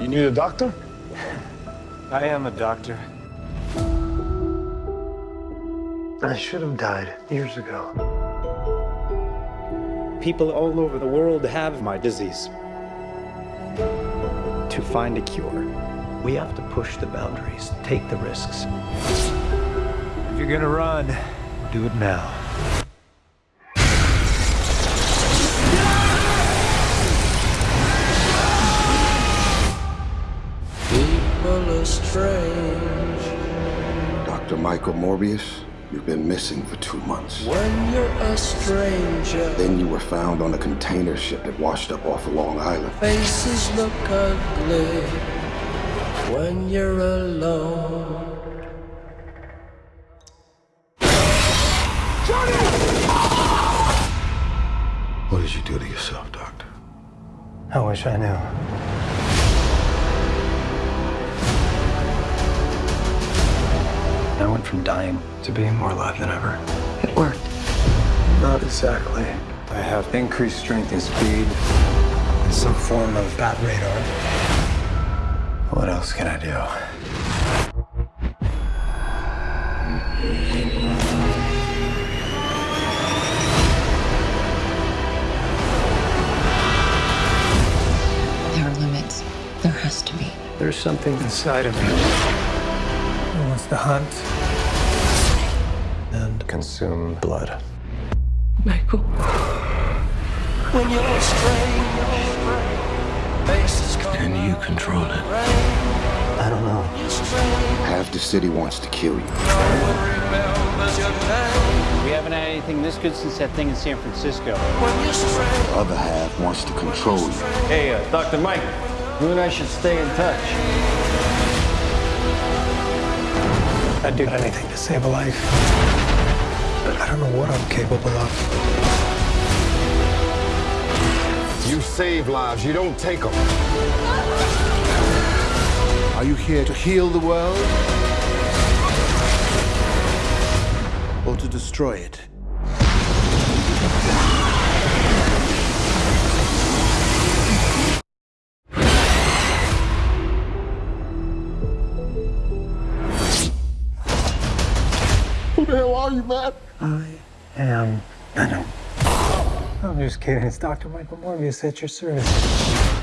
You need a doctor? I am a doctor. I should have died years ago. People all over the world have my disease. To find a cure, we have to push the boundaries, take the risks. If you're gonna run, do it now. People are strange Dr. Michael Morbius, you've been missing for two months. when you're a stranger. Then you were found on a container ship that washed up off of Long Island. Faces look ugly when you're alone. What did you do to yourself, Doctor? I wish I knew. From dying to being more alive than ever. It worked. Not exactly. I have increased strength and speed and some form of bat radar. What else can I do? There are limits. There has to be. There's something inside of me that wants to hunt and consume blood. Michael. When you're strange. Faces come Can you control it? I don't know. Half the city wants to kill you. remembers your name. We haven't had anything this good since that thing in San Francisco. When you're strange. The other half wants to control you. Hey, uh, Dr. Mike, you and I should stay in touch. I'd do anything to save a life. But I don't know what I'm capable of. You save lives, you don't take them. Are you here to heal the world? Or to destroy it? Who the hell are you, man? I am Venom. I'm just kidding. It's Dr. Michael Morbius at your service.